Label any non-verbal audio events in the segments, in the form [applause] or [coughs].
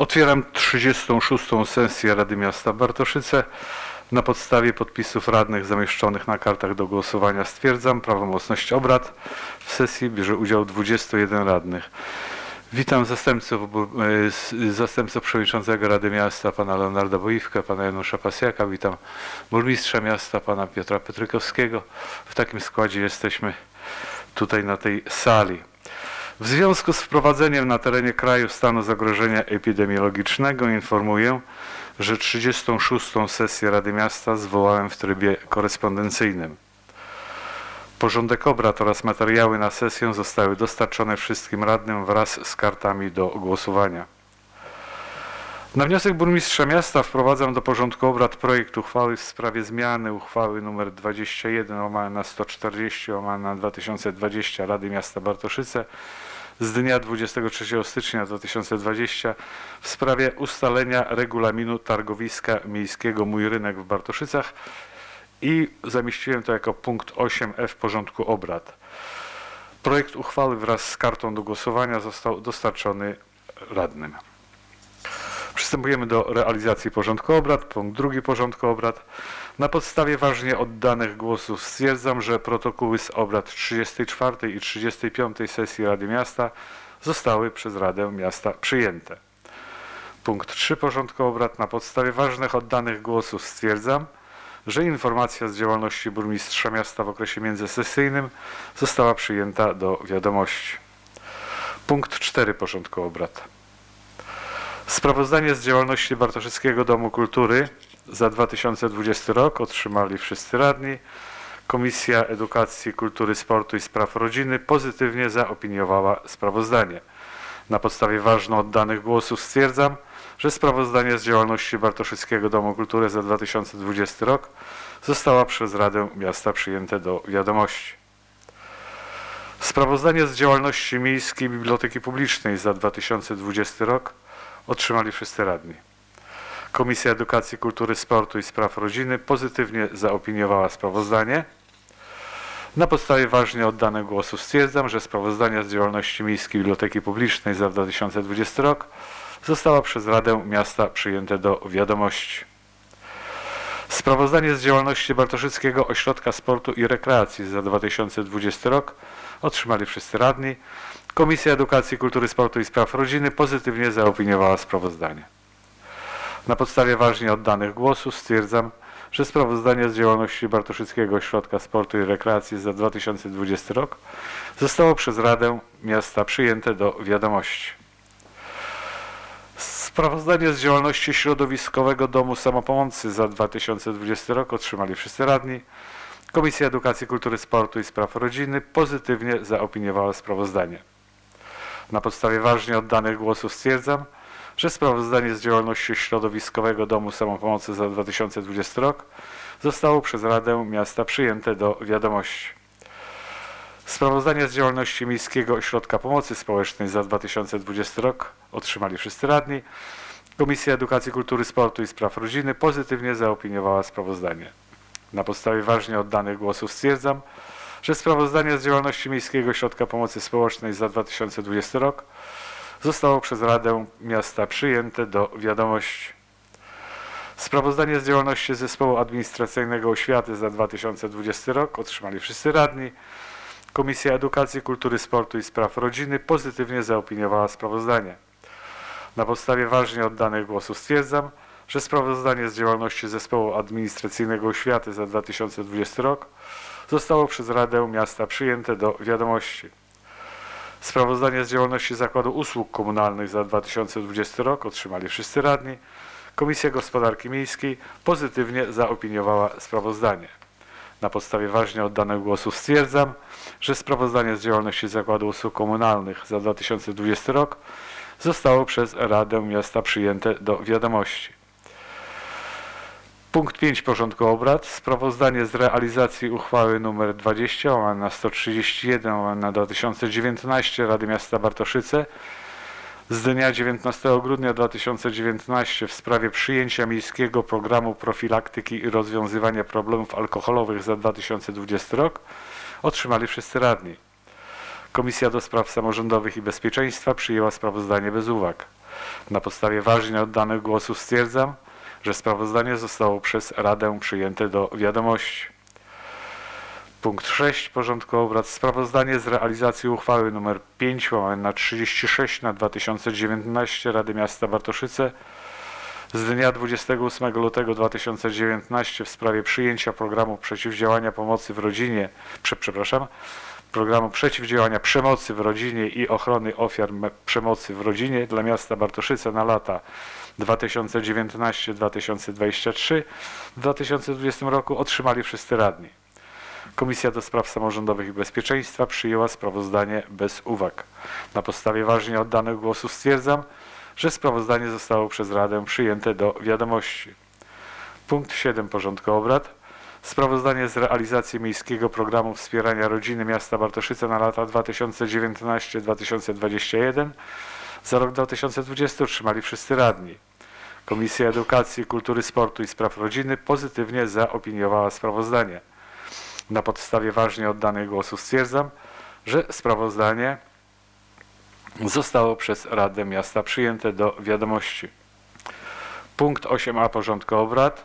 Otwieram 36. sesję Rady Miasta Bartoszyce. Na podstawie podpisów radnych zamieszczonych na kartach do głosowania stwierdzam prawomocność obrad. W sesji bierze udział 21 radnych. Witam zastępców, e, zastępców przewodniczącego Rady Miasta, pana Leonarda Boiwka, pana Janusza Pasjaka. Witam burmistrza miasta, pana Piotra Petrykowskiego. W takim składzie jesteśmy tutaj na tej sali. W związku z wprowadzeniem na terenie kraju stanu zagrożenia epidemiologicznego informuję, że 36. sesję Rady Miasta zwołałem w trybie korespondencyjnym. Porządek obrad oraz materiały na sesję zostały dostarczone wszystkim radnym wraz z kartami do głosowania. Na wniosek burmistrza miasta wprowadzam do porządku obrad projekt uchwały w sprawie zmiany uchwały nr 21 łamane na 140 łamane na 2020 Rady Miasta Bartoszyce z dnia 23 stycznia 2020 w sprawie ustalenia regulaminu targowiska miejskiego Mój Rynek w Bartoszycach i zamieściłem to jako punkt 8f porządku obrad. Projekt uchwały wraz z kartą do głosowania został dostarczony radnym. Przystępujemy do realizacji porządku obrad. Punkt drugi porządku obrad. Na podstawie ważnie oddanych głosów stwierdzam, że protokoły z obrad 34 i 35 sesji Rady Miasta zostały przez Radę Miasta przyjęte. Punkt 3 porządku obrad. Na podstawie ważnych oddanych głosów stwierdzam, że informacja z działalności burmistrza miasta w okresie międzysesyjnym została przyjęta do wiadomości. Punkt 4 porządku obrad. Sprawozdanie z działalności Bartoszyckiego Domu Kultury za 2020 rok otrzymali wszyscy radni. Komisja Edukacji, Kultury, Sportu i Spraw Rodziny pozytywnie zaopiniowała sprawozdanie. Na podstawie ważno oddanych głosów stwierdzam, że sprawozdanie z działalności Bartoszyckiego Domu Kultury za 2020 rok została przez Radę Miasta przyjęte do wiadomości. Sprawozdanie z działalności Miejskiej Biblioteki Publicznej za 2020 rok otrzymali wszyscy radni. Komisja Edukacji, Kultury, Sportu i Spraw Rodziny pozytywnie zaopiniowała sprawozdanie. Na podstawie ważnie oddanych głosów stwierdzam, że sprawozdanie z działalności Miejskiej Biblioteki Publicznej za 2020 rok została przez Radę Miasta przyjęte do wiadomości. Sprawozdanie z działalności Bartoszyckiego Ośrodka Sportu i Rekreacji za 2020 rok otrzymali wszyscy radni. Komisja Edukacji, Kultury, Sportu i Spraw Rodziny pozytywnie zaopiniowała sprawozdanie. Na podstawie ważnie oddanych głosów stwierdzam, że sprawozdanie z działalności Bartoszyckiego Ośrodka Sportu i Rekreacji za 2020 rok zostało przez Radę Miasta przyjęte do wiadomości. Sprawozdanie z działalności Środowiskowego Domu Samopomocy za 2020 rok otrzymali wszyscy radni. Komisja Edukacji, Kultury, Sportu i Spraw Rodziny pozytywnie zaopiniowała sprawozdanie. Na podstawie ważnie oddanych głosów stwierdzam, że sprawozdanie z działalności Środowiskowego Domu Samopomocy za 2020 rok zostało przez Radę Miasta przyjęte do wiadomości. Sprawozdanie z działalności Miejskiego Ośrodka Pomocy Społecznej za 2020 rok otrzymali wszyscy radni. Komisja Edukacji, Kultury, Sportu i Spraw Rodziny pozytywnie zaopiniowała sprawozdanie. Na podstawie ważnie oddanych głosów stwierdzam, że sprawozdanie z działalności Miejskiego Ośrodka Pomocy Społecznej za 2020 rok zostało przez Radę Miasta przyjęte do wiadomości. Sprawozdanie z działalności Zespołu Administracyjnego Oświaty za 2020 rok otrzymali wszyscy radni. Komisja Edukacji, Kultury, Sportu i Spraw Rodziny pozytywnie zaopiniowała sprawozdanie. Na podstawie ważnie oddanych głosów stwierdzam, że sprawozdanie z działalności Zespołu Administracyjnego Oświaty za 2020 rok zostało przez Radę Miasta przyjęte do wiadomości. Sprawozdanie z działalności Zakładu Usług Komunalnych za 2020 rok otrzymali wszyscy radni. Komisja Gospodarki Miejskiej pozytywnie zaopiniowała sprawozdanie. Na podstawie ważnie oddanych głosów stwierdzam, że sprawozdanie z działalności Zakładu Usług Komunalnych za 2020 rok zostało przez Radę Miasta przyjęte do wiadomości. Punkt 5 porządku obrad. Sprawozdanie z realizacji uchwały nr 20 łamane na 131 łamane na 2019 Rady Miasta Bartoszyce z dnia 19 grudnia 2019 w sprawie przyjęcia miejskiego programu profilaktyki i rozwiązywania problemów alkoholowych za 2020 rok otrzymali wszyscy radni. Komisja do Spraw Samorządowych i Bezpieczeństwa przyjęła sprawozdanie bez uwag. Na podstawie ważnie oddanych głosów stwierdzam, że sprawozdanie zostało przez Radę przyjęte do wiadomości. Punkt 6 porządku obrad. Sprawozdanie z realizacji uchwały nr 5 łamane na 36 na 2019 Rady Miasta Bartoszyce z dnia 28 lutego 2019 w sprawie przyjęcia programu przeciwdziałania pomocy w rodzinie, prze, przepraszam, programu przeciwdziałania przemocy w rodzinie i ochrony ofiar przemocy w rodzinie dla miasta Bartoszyce na lata 2019-2023 w 2020 roku otrzymali wszyscy radni. Komisja do Spraw Samorządowych i Bezpieczeństwa przyjęła sprawozdanie bez uwag. Na podstawie ważnie oddanych głosów stwierdzam, że sprawozdanie zostało przez Radę przyjęte do wiadomości. Punkt 7 porządku obrad. Sprawozdanie z realizacji Miejskiego Programu Wspierania Rodziny Miasta Bartoszyce na lata 2019-2021 za rok 2020 otrzymali wszyscy radni. Komisja Edukacji, Kultury, Sportu i Spraw Rodziny pozytywnie zaopiniowała sprawozdanie. Na podstawie ważnie oddanych głosów stwierdzam, że sprawozdanie zostało przez Radę Miasta przyjęte do wiadomości. Punkt 8a porządku obrad.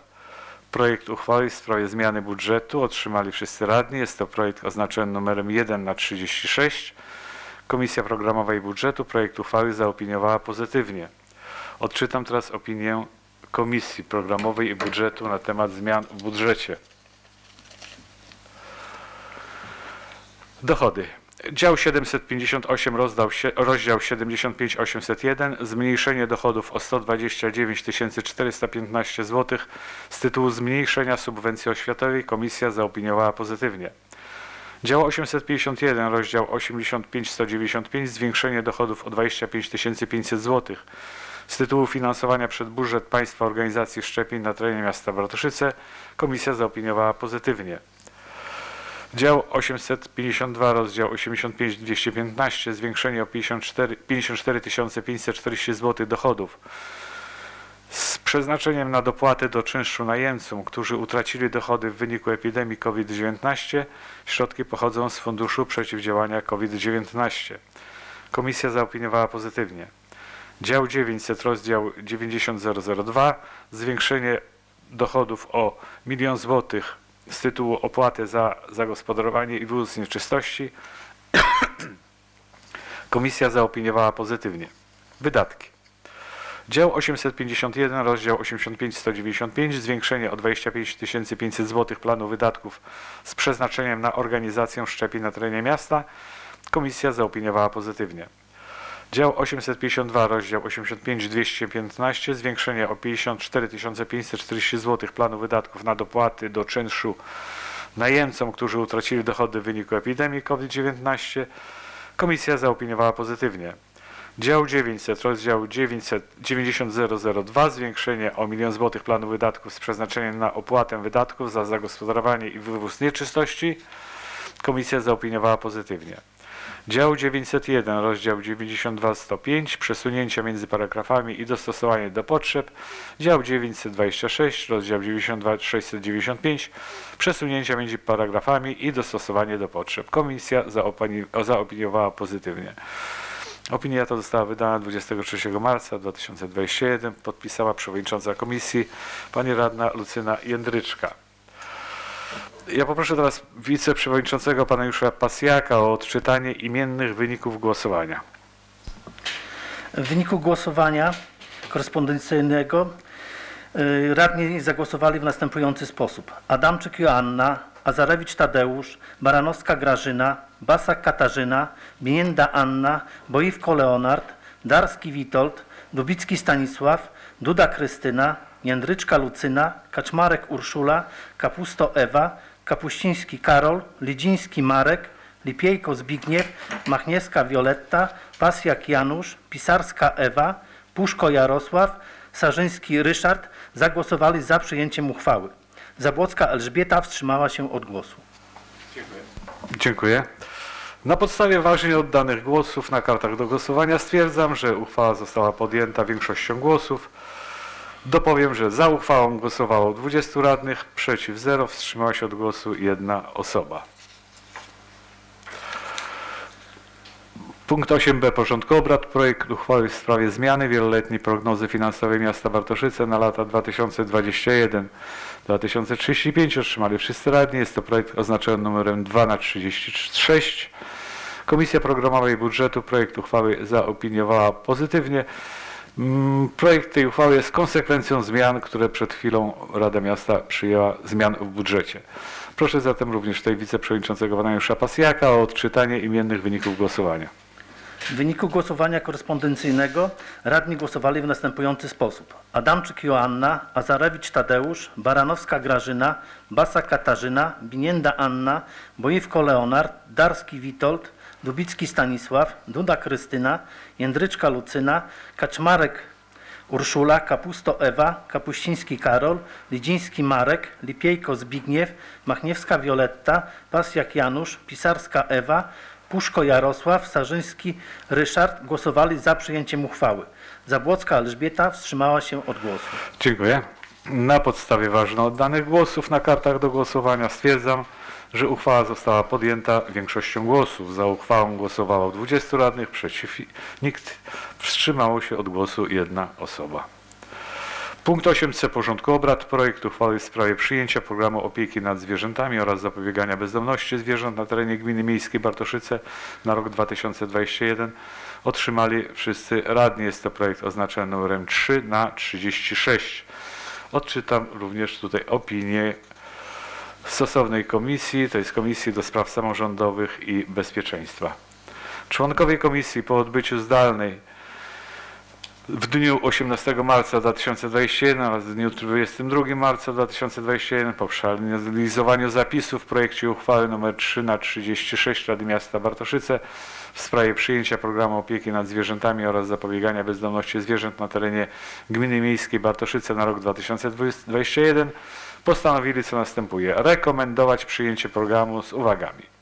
Projekt uchwały w sprawie zmiany budżetu otrzymali wszyscy radni. Jest to projekt oznaczony numerem 1 na 36. Komisja Programowa i Budżetu projekt uchwały zaopiniowała pozytywnie. Odczytam teraz opinię Komisji Programowej i Budżetu na temat zmian w budżecie. Dochody. Dział 758, rozdział, sie- rozdział 75 801, zmniejszenie dochodów o 129 415 zł z tytułu zmniejszenia subwencji oświatowej komisja zaopiniowała pozytywnie. Dział 851, rozdział 85 195, zwiększenie dochodów o 25 500 zł z tytułu finansowania przez budżet państwa organizacji szczepień na terenie miasta Bartoszyce komisja zaopiniowała pozytywnie. Dział 852, rozdział 85 215, zwiększenie o 54, 54 540 zł dochodów przeznaczeniem na dopłaty do czynszu najemcom, którzy utracili dochody w wyniku epidemii COVID-19. Środki pochodzą z Funduszu Przeciwdziałania COVID-19. Komisja zaopiniowała pozytywnie. Dział 900, rozdział 90002, zwiększenie dochodów o 1 zł z tytułu opłaty za zagospodarowanie i wywóz nieczystości. [coughs] Komisja zaopiniowała pozytywnie. Wydatki. Dział 851, rozdział 85-195, zwiększenie o 25 500 zł planu wydatków z przeznaczeniem na organizację szczepień na terenie miasta. Komisja zaopiniowała pozytywnie. Dział 852, rozdział 85-215, zwiększenie o 54 540 zł planu wydatków na dopłaty do czynszu najemcom, którzy utracili dochody w wyniku epidemii COVID-19. Komisja zaopiniowała pozytywnie. Dział 900, rozdział 900, 90002, zwiększenie o 1 milion złotych planu wydatków z przeznaczeniem na opłatę wydatków za zagospodarowanie i wywóz nieczystości. Komisja zaopiniowała pozytywnie. Dział 901, rozdział 92-105, przesunięcia między paragrafami i dostosowanie do potrzeb. Dział 926, rozdział 92-695, przesunięcia między paragrafami i dostosowanie do potrzeb. Komisja zaopini- zaopiniowała pozytywnie. Opinia ta została wydana 23 marca 2021. Podpisała przewodnicząca komisji pani radna Lucyna Jędryczka. Ja poproszę teraz wiceprzewodniczącego pana Jusza Pasjaka o odczytanie imiennych wyników głosowania. W wyniku głosowania korespondencyjnego y, radni zagłosowali w następujący sposób. Adamczyk Joanna, Azarewicz Tadeusz, Baranowska Grażyna, Basak Katarzyna, Bienienda Anna, Boiwko Leonard, Darski Witold, Dubicki Stanisław, Duda Krystyna, Jędryczka Lucyna, Kaczmarek Urszula, Kapusto Ewa, Kapuściński Karol, Lidziński Marek, Lipiejko Zbigniew, Machniewska Wioletta, Pasjak Janusz, Pisarska Ewa, Puszko Jarosław, Sarzyński Ryszard zagłosowali za przyjęciem uchwały. Zabłocka Elżbieta wstrzymała się od głosu. Dziękuję. Na podstawie ważnie oddanych głosów na kartach do głosowania stwierdzam, że uchwała została podjęta większością głosów. Dopowiem, że za uchwałą głosowało 20 radnych, przeciw 0, wstrzymała się od głosu jedna osoba. Punkt 8b porządku obrad. Projekt uchwały w sprawie zmiany wieloletniej prognozy finansowej miasta Bartoszyce na lata 2021-2035 otrzymali wszyscy radni. Jest to projekt oznaczony numerem 2 na 36. Komisja Programowa i Budżetu projekt uchwały zaopiniowała pozytywnie. Mm, Projekt tej uchwały jest konsekwencją zmian, które przed chwilą Rada Miasta przyjęła zmian w budżecie. Proszę zatem również tutaj wiceprzewodniczącego pana Jusza Pasjaka o odczytanie imiennych wyników głosowania. W wyniku głosowania korespondencyjnego radni głosowali w następujący sposób. Adamczyk Joanna, Azarewicz Tadeusz, Baranowska Grażyna, Basa Katarzyna, Binienda Anna, Boiwko Leonard, Darski Witold, Dubicki Stanisław, Duda Krystyna, Jędryczka Lucyna, Kaczmarek Urszula, Kapusto Ewa, Kapuściński Karol, Lidziński Marek, Lipiejko Zbigniew, Machniewska Wioletta, Pasjak Janusz, Pisarska Ewa, Puszko Jarosław, Sarzyński Ryszard głosowali za przyjęciem uchwały. Zabłocka Elżbieta wstrzymała się od głosu. Dziękuję. Na podstawie ważno oddanych głosów na kartach do głosowania stwierdzam, że uchwała została podjęta większością głosów. Za uchwałą głosowało 20 radnych, przeciw nikt. Wstrzymało się od głosu jedna osoba. Punkt 8c porządku obrad. Projekt uchwały w sprawie przyjęcia programu opieki nad zwierzętami oraz zapobiegania bezdomności zwierząt na terenie gminy miejskiej Bartoszyce na rok 2021 otrzymali wszyscy radni. Jest to projekt oznaczony numerem 3 na 36. Odczytam również tutaj opinię stosownej komisji, to jest Komisji do Spraw Samorządowych i Bezpieczeństwa. Członkowie komisji po odbyciu zdalnej w dniu 18 marca 2021 oraz w dniu 22 marca 2021 po przeanalizowaniu zapisów w projekcie uchwały nr 3 na 36 Rady Miasta Bartoszyce w sprawie przyjęcia programu opieki nad zwierzętami oraz zapobiegania bezdomności zwierząt na terenie gminy miejskiej Bartoszyce na rok 2021 postanowili co następuje. Rekomendować przyjęcie programu z uwagami.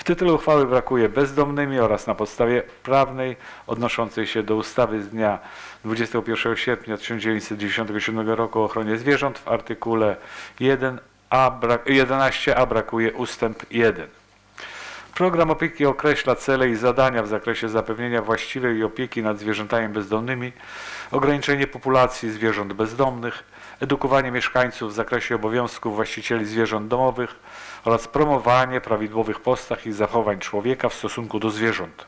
W tytule uchwały brakuje bezdomnymi oraz na podstawie prawnej odnoszącej się do ustawy z dnia 21 sierpnia 1997 roku o ochronie zwierząt w artykule 1a, brak, 11a brakuje ustęp 1. Program opieki określa cele i zadania w zakresie zapewnienia właściwej opieki nad zwierzętami bezdomnymi, ograniczenie populacji zwierząt bezdomnych, edukowanie mieszkańców w zakresie obowiązków właścicieli zwierząt domowych oraz promowanie prawidłowych postaw i zachowań człowieka w stosunku do zwierząt.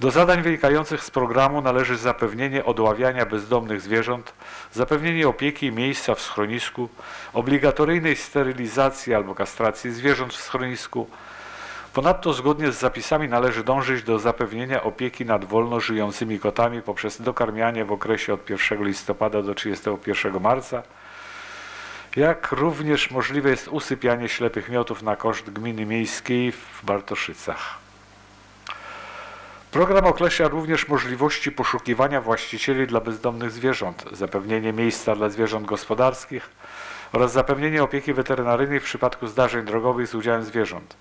Do zadań wynikających z programu należy zapewnienie odławiania bezdomnych zwierząt, zapewnienie opieki i miejsca w schronisku, obligatoryjnej sterylizacji albo kastracji zwierząt w schronisku. Ponadto zgodnie z zapisami należy dążyć do zapewnienia opieki nad wolno żyjącymi kotami poprzez dokarmianie w okresie od 1 listopada do 31 marca, jak również możliwe jest usypianie ślepych miotów na koszt gminy miejskiej w Bartoszycach. Program określa również możliwości poszukiwania właścicieli dla bezdomnych zwierząt, zapewnienie miejsca dla zwierząt gospodarskich oraz zapewnienie opieki weterynaryjnej w przypadku zdarzeń drogowych z udziałem zwierząt.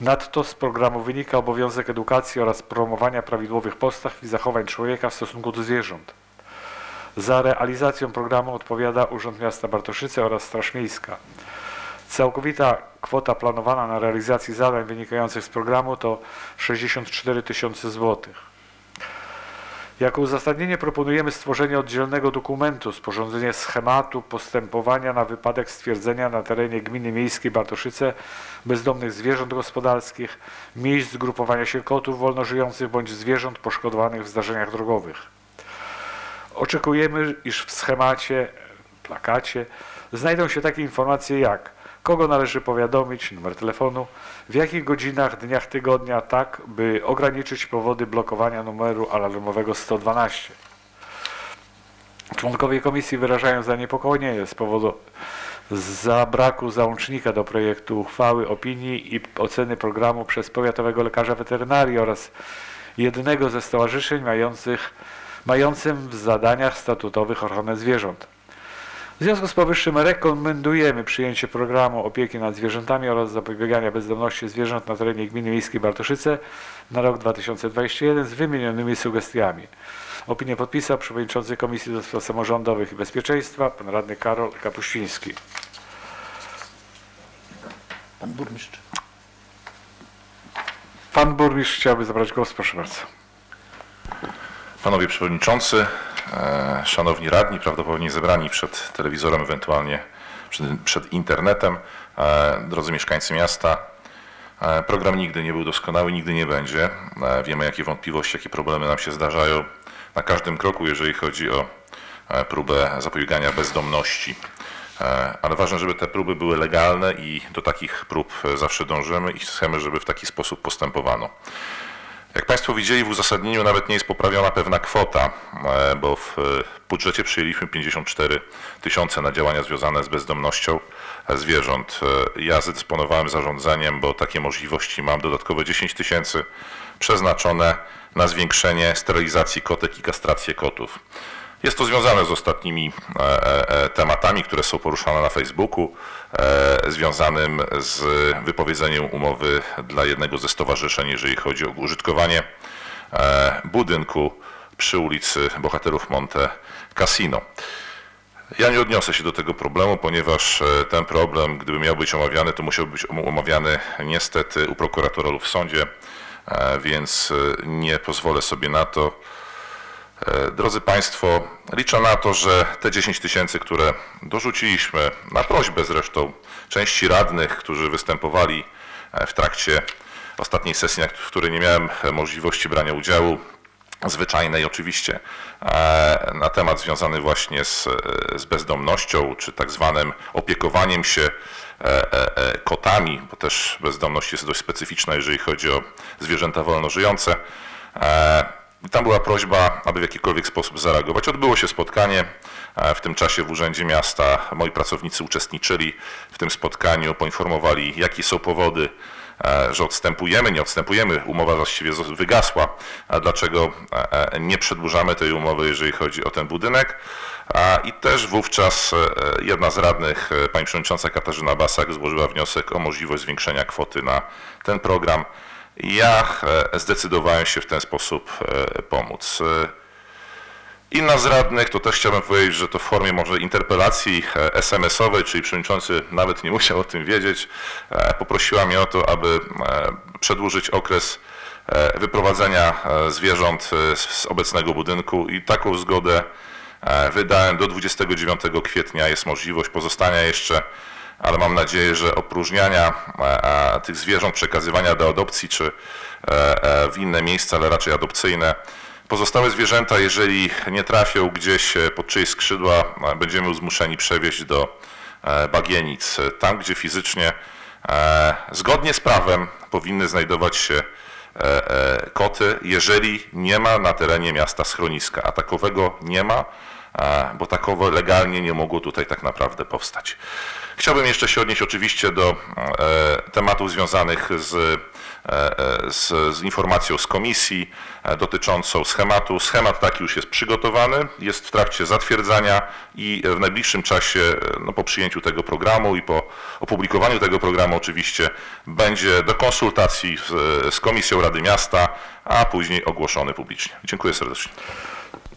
Nadto z programu wynika obowiązek edukacji oraz promowania prawidłowych postaw i zachowań człowieka w stosunku do zwierząt. Za realizacją programu odpowiada Urząd Miasta Bartoszyce oraz Straż Miejska. Całkowita kwota planowana na realizację zadań wynikających z programu to 64 tysiące złotych. Jako uzasadnienie proponujemy stworzenie oddzielnego dokumentu, sporządzenie schematu postępowania na wypadek stwierdzenia na terenie gminy miejskiej Bartoszyce bezdomnych zwierząt gospodarskich, miejsc zgrupowania się kotów wolno żyjących bądź zwierząt poszkodowanych w zdarzeniach drogowych. Oczekujemy, iż w schemacie, plakacie znajdą się takie informacje jak kogo należy powiadomić, numer telefonu, w jakich godzinach, dniach tygodnia, tak by ograniczyć powody blokowania numeru alarmowego 112. Członkowie komisji wyrażają zaniepokojenie z powodu zabraku załącznika do projektu uchwały, opinii i oceny programu przez powiatowego lekarza weterynarii oraz jednego ze stowarzyszeń mających, mającym w zadaniach statutowych ochronę zwierząt. W związku z powyższym rekomendujemy przyjęcie programu opieki nad zwierzętami oraz zapobiegania bezdomności zwierząt na terenie gminy miejskiej Bartoszyce na rok 2021 z wymienionymi sugestiami. Opinię podpisał przewodniczący Komisji do Spraw Samorządowych i Bezpieczeństwa, pan radny Karol Kapuściński. Pan burmistrz. Pan burmistrz chciałby zabrać głos, proszę bardzo. Panowie Przewodniczący, Szanowni Radni, prawdopodobnie zebrani przed telewizorem, ewentualnie przed, przed internetem, e, drodzy mieszkańcy miasta, e, program nigdy nie był doskonały, nigdy nie będzie. E, Wiemy, jakie wątpliwości, jakie problemy nam się zdarzają na każdym kroku, jeżeli chodzi o e, próbę zapobiegania bezdomności. E, Ale ważne, żeby te próby były legalne i do takich prób e, zawsze dążymy i chcemy, żeby w taki sposób postępowano. Jak Państwo widzieli, w uzasadnieniu nawet nie jest poprawiona pewna kwota, e, bo w e, budżecie przyjęliśmy 54 tysiące na działania związane z bezdomnością e, zwierząt. Ja zdysponowałem zarządzeniem, bo takie możliwości mam, dodatkowe 10 tysięcy przeznaczone na zwiększenie sterylizacji kotek i kastrację kotów. Jest to związane z ostatnimi e, e, e, tematami, które są poruszane na Facebooku, związanym z wypowiedzeniem umowy dla jednego ze stowarzyszeń, jeżeli chodzi o użytkowanie budynku przy ulicy Bohaterów Monte Cassino. Ja nie odniosę się do tego problemu, ponieważ ten problem, gdyby miał być omawiany, to musiał być om- omawiany niestety u prokuratora lub w sądzie, więc nie pozwolę sobie na to. E, Drodzy Państwo, liczę na to, że te 10 tysięcy, które dorzuciliśmy na prośbę zresztą części radnych, którzy występowali e, w trakcie ostatniej sesji, w której nie miałem e, możliwości brania udziału, zwyczajnej oczywiście, na temat związany właśnie z, z bezdomnością, czy tak zwanym opiekowaniem się kotami, bo też bezdomność jest dość specyficzna, jeżeli chodzi o zwierzęta wolno żyjące. Tam była prośba, aby w jakikolwiek sposób zareagować. Odbyło się spotkanie. e, W tym czasie w Urzędzie Miasta moi pracownicy uczestniczyli w tym spotkaniu, poinformowali, jakie są powody, e, że odstępujemy, nie odstępujemy. Umowa właściwie wygasła. A dlaczego e, nie przedłużamy tej umowy, jeżeli chodzi o ten budynek? I też wówczas jedna z radnych, pani przewodnicząca Katarzyna Basak, złożyła wniosek o możliwość zwiększenia kwoty na ten program. Ja e, zdecydowałem się w ten sposób e, pomóc. E, Inna z radnych, to też chciałbym powiedzieć, że to w formie może interpelacji SMS-owej, czyli przewodniczący nawet nie [laughs] musiał o tym wiedzieć, poprosiła mnie o to, aby przedłużyć okres wyprowadzenia zwierząt z obecnego budynku i taką zgodę wydałem do 29 kwietnia. Jest możliwość pozostania jeszcze ale mam nadzieję, że opróżniania e, e, tych zwierząt, przekazywania do adopcji czy e, w inne miejsca, ale raczej adopcyjne. Pozostałe zwierzęta, jeżeli nie trafią gdzieś pod czyjeś skrzydła, będziemy zmuszeni przewieźć do bagienic, tam gdzie fizycznie zgodnie z prawem powinny znajdować się koty, jeżeli nie ma na terenie miasta schroniska, a takowego nie ma, bo takowe legalnie nie mogło tutaj tak naprawdę powstać. Chciałbym jeszcze się odnieść oczywiście do e, tematów związanych z, e, e, z, z informacją z komisji dotyczącą schematu. Schemat taki już jest przygotowany, jest w trakcie zatwierdzania i w najbliższym czasie, no, po przyjęciu tego programu i po opublikowaniu tego programu oczywiście będzie do konsultacji z, z Komisją Rady Miasta, a później ogłoszony publicznie. Dziękuję serdecznie.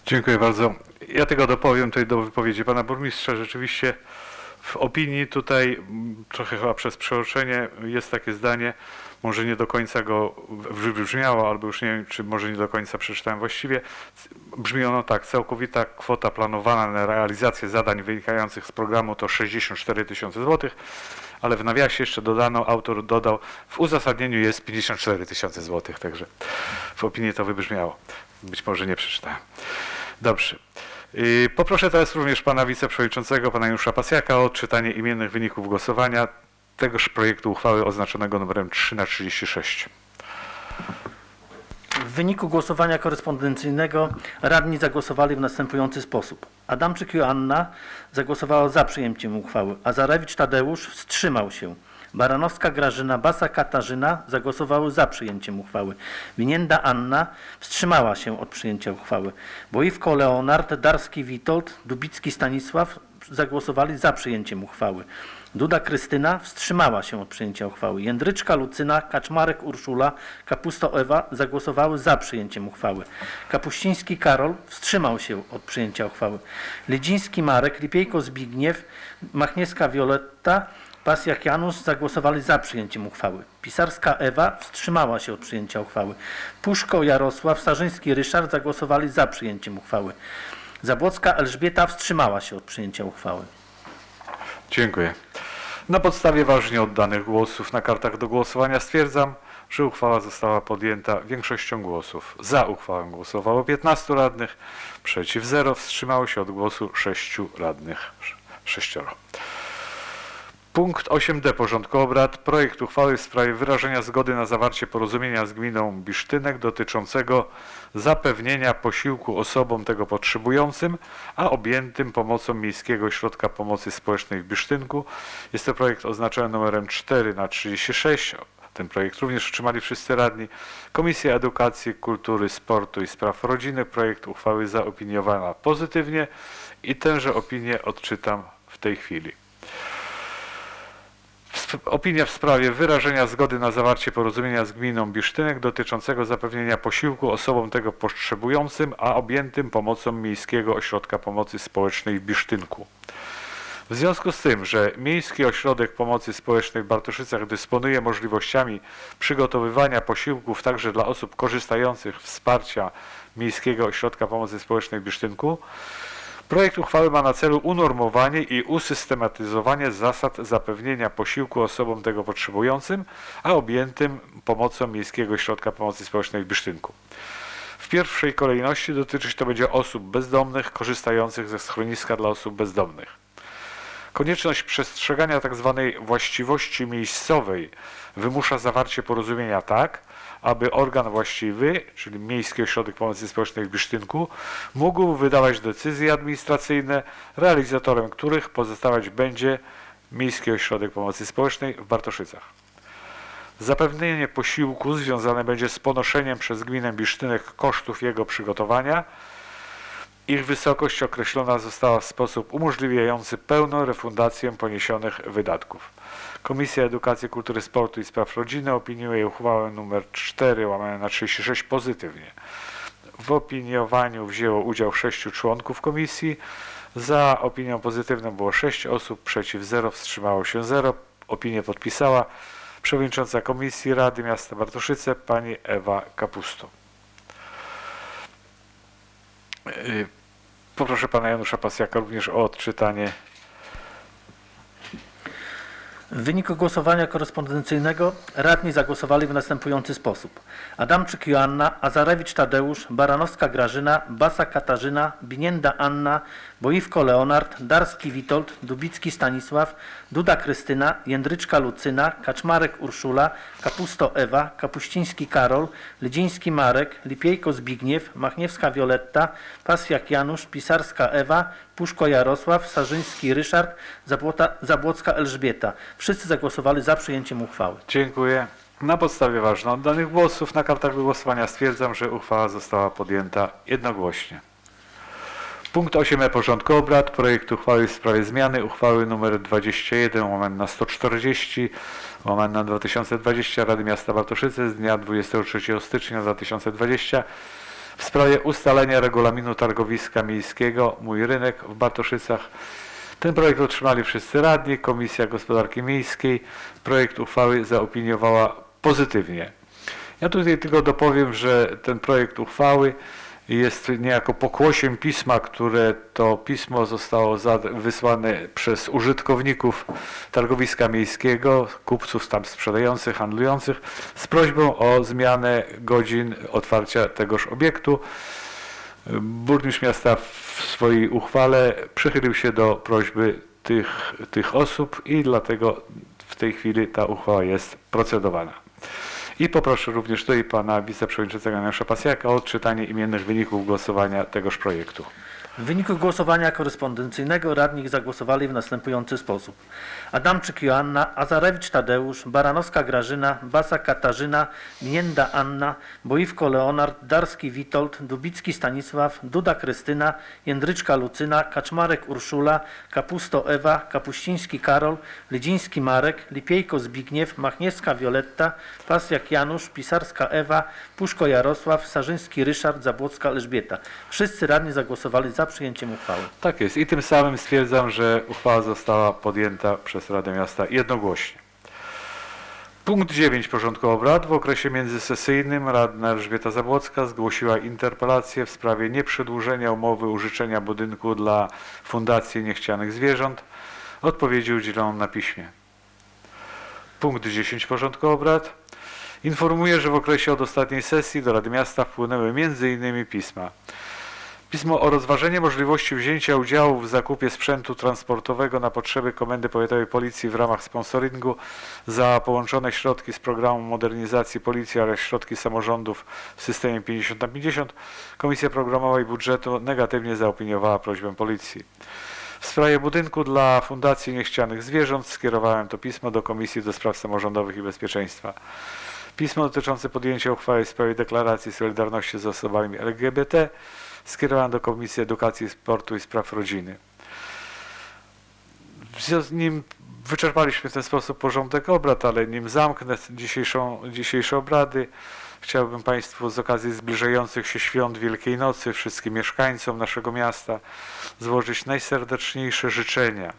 Dziękuję bardzo. Ja tylko dopowiem tutaj do wypowiedzi pana burmistrza. Rzeczywiście w opinii tutaj m, trochę chyba przez przeoczenie jest takie zdanie, może nie do końca go wybrzmiało, albo już nie wiem, czy może nie do końca przeczytałem właściwie. Brzmi ono tak, całkowita kwota planowana na realizację zadań wynikających z programu to 64 tysiące złotych, ale w nawiasie jeszcze dodano, autor dodał, w uzasadnieniu jest 54 tysiące złotych, także w opinii to wybrzmiało. Być może nie przeczytałem. Dobrze. Poproszę teraz również pana wiceprzewodniczącego, pana Janusza Pasjaka o odczytanie imiennych wyników głosowania tegoż projektu uchwały oznaczonego numerem 3 na 36. W wyniku głosowania korespondencyjnego radni zagłosowali w następujący sposób. Adamczyk Joanna zagłosowała za przyjęciem uchwały, a Zarewicz Tadeusz wstrzymał się. Baranowska Grażyna, Basa Katarzyna zagłosowały za przyjęciem uchwały. Winienda Anna wstrzymała się od przyjęcia uchwały. Boiwko Leonard, Darski Witold, Dubicki Stanisław zagłosowali za przyjęciem uchwały. Duda Krystyna wstrzymała się od przyjęcia uchwały. Jędryczka Lucyna, Kaczmarek Urszula, Kapusto Ewa zagłosowały za przyjęciem uchwały. Kapuściński Karol wstrzymał się od przyjęcia uchwały. Lidziński Marek, Lipiejko Zbigniew, Machniewska Wioletta Pasjak Janusz zagłosowali za przyjęciem uchwały. Pisarska Ewa wstrzymała się od przyjęcia uchwały. Puszko Jarosław, Sarzyński Ryszard zagłosowali za przyjęciem uchwały. Zabłocka Elżbieta wstrzymała się od przyjęcia uchwały. Dziękuję. Na podstawie ważnie oddanych głosów na kartach do głosowania stwierdzam, że uchwała została podjęta większością głosów. Za uchwałą głosowało 15 radnych, przeciw 0, wstrzymało się od głosu 6 radnych. 6. Punkt 8d porządku obrad. Projekt uchwały w sprawie wyrażenia zgody na zawarcie porozumienia z gminą Bisztynek dotyczącego zapewnienia posiłku osobom tego potrzebującym, a objętym pomocą Miejskiego Ośrodka Pomocy Społecznej w Bisztynku. Jest to projekt oznaczony numerem 4 na 36. Ten projekt również otrzymali wszyscy radni. Komisja Edukacji, Kultury, Sportu i Spraw Rodziny projekt uchwały zaopiniowała pozytywnie i tęże opinię odczytam w tej chwili. Opinia w sprawie wyrażenia zgody na zawarcie porozumienia z gminą Bisztynek dotyczącego zapewnienia posiłku osobom tego potrzebującym, a objętym pomocą Miejskiego Ośrodka Pomocy Społecznej w Bisztynku. W związku z tym, że Miejski Ośrodek Pomocy Społecznej w Bartoszycach dysponuje możliwościami przygotowywania posiłków także dla osób korzystających wsparcia Miejskiego Ośrodka Pomocy Społecznej w Bisztynku, Projekt uchwały ma na celu unormowanie i usystematyzowanie zasad zapewnienia posiłku osobom tego potrzebującym, a objętym pomocą Miejskiego Ośrodka Pomocy Społecznej w Bisztynku. W pierwszej kolejności dotyczyć to będzie osób bezdomnych korzystających ze schroniska dla osób bezdomnych. Konieczność przestrzegania tzw. właściwości miejscowej wymusza zawarcie porozumienia tak, aby organ właściwy, czyli Miejski Ośrodek Pomocy Społecznej w Bisztynku, mógł wydawać decyzje administracyjne, realizatorem których pozostawać będzie Miejski Ośrodek Pomocy Społecznej w Bartoszycach. Zapewnienie posiłku związane będzie z ponoszeniem przez gminę Bisztynek kosztów jego przygotowania, ich wysokość określona została w sposób umożliwiający pełną refundację poniesionych wydatków. Komisja Edukacji, Kultury, Sportu i Spraw Rodziny opiniuje uchwałę nr 4 łamane na 36 pozytywnie. W opiniowaniu wzięło udział sześciu członków komisji. Za opinią pozytywną było 6 osób, przeciw 0, wstrzymało się 0. Opinię podpisała przewodnicząca Komisji Rady Miasta Bartoszyce pani Ewa Kapusto. Y, Poproszę pana Janusza Pasjaka również o odczytanie. W wyniku głosowania korespondencyjnego radni zagłosowali w następujący sposób. Adamczyk Joanna, Azarewicz Tadeusz, Baranowska Grażyna, Basa Katarzyna, Binienda Anna, Boiwko Leonard, Darski Witold, Dubicki Stanisław, Duda Krystyna, Jędryczka Lucyna, Kaczmarek Urszula, Kapusto Ewa, Kapuściński Karol, Lydziński Marek, Lipiejko Zbigniew, Machniewska Wioletta, Pasjak Janusz, Pisarska Ewa, Puszko Jarosław, Sarzyński Ryszard, Zabłota, Zabłocka Elżbieta. Wszyscy zagłosowali za przyjęciem uchwały. Dziękuję. Na podstawie ważnych oddanych głosów na kartach głosowania stwierdzam, że uchwała została podjęta jednogłośnie. Punkt 8 porządku obrad. Projekt uchwały w sprawie zmiany uchwały nr 21 łamane na 140 łamane na 2020 Rady Miasta Bartoszyce z dnia 23 stycznia 2020 w sprawie ustalenia regulaminu targowiska miejskiego Mój Rynek w Bartoszycach. Ten projekt otrzymali wszyscy radni. Komisja Gospodarki Miejskiej projekt uchwały zaopiniowała pozytywnie. Ja tutaj tylko dopowiem, że ten projekt uchwały jest niejako pokłosiem pisma, które to pismo zostało wysłane przez użytkowników targowiska miejskiego, kupców tam sprzedających, handlujących, z prośbą o zmianę godzin otwarcia tegoż obiektu. Burmistrz miasta w swojej uchwale przychylił się do prośby tych, tych osób i dlatego w tej chwili ta uchwała jest procedowana. I poproszę również tutaj pana wiceprzewodniczącego Janusza Pasjaka o odczytanie imiennych wyników głosowania tegoż projektu. W wyniku głosowania korespondencyjnego radni zagłosowali w następujący sposób. Adamczyk Joanna, Azarewicz Tadeusz, Baranowska Grażyna, Basa Katarzyna, Mienda Anna, Boiwko Leonard, Darski Witold, Dubicki Stanisław, Duda Krystyna, Jędryczka Lucyna, Kaczmarek Urszula, Kapusto Ewa, Kapuściński Karol, Lydziński Marek, Lipiejko Zbigniew, Machniewska Wioletta, Pasjak Janusz, Pisarska Ewa, Puszko Jarosław, Sarzyński Ryszard, Zabłocka Elżbieta. Wszyscy radni zagłosowali za za przyjęciem uchwały. Tak jest. I tym samym stwierdzam, że uchwała została podjęta przez Radę Miasta jednogłośnie. Punkt 9 porządku obrad. W okresie międzysesyjnym radna Elżbieta Zabłocka zgłosiła interpelację w sprawie nieprzedłużenia umowy użyczenia budynku dla Fundacji Niechcianych Zwierząt. Odpowiedzi udzielono na piśmie. Punkt 10 porządku obrad. Informuję, że w okresie od ostatniej sesji do Rady Miasta wpłynęły m.in. pisma. Pismo o rozważenie możliwości wzięcia udziału w zakupie sprzętu transportowego na potrzeby Komendy Powiatowej Policji w ramach sponsoringu za połączone środki z programu modernizacji Policji oraz środki samorządów w systemie 50 na 50. Komisja Programowa i Budżetu negatywnie zaopiniowała prośbę Policji. W sprawie budynku dla Fundacji Niechcianych Zwierząt skierowałem to pismo do Komisji do Spraw Samorządowych i Bezpieczeństwa. Pismo dotyczące podjęcia uchwały w sprawie deklaracji solidarności z osobami LGBT skierowałem do Komisji Edukacji, Sportu i Spraw Rodziny. W związku z nim wyczerpaliśmy w ten sposób porządek obrad, ale nim zamknę dzisiejszą, dzisiejsze obrady, chciałbym Państwu z okazji zbliżających się świąt Wielkiej Nocy, wszystkim mieszkańcom naszego miasta złożyć najserdeczniejsze życzenia.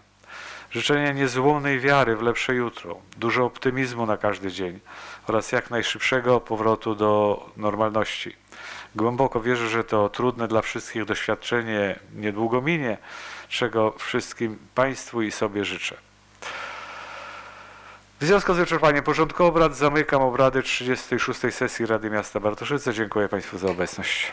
Życzenia niezłomnej wiary w lepsze jutro, dużo optymizmu na każdy dzień oraz jak najszybszego powrotu do normalności. Głęboko wierzę, że to trudne dla wszystkich doświadczenie niedługo minie, czego wszystkim Państwu i sobie życzę. W związku z wyczerpaniem porządku obrad zamykam obrady 36. sesji Rady Miasta Bartoszyce. Dziękuję Państwu za obecność.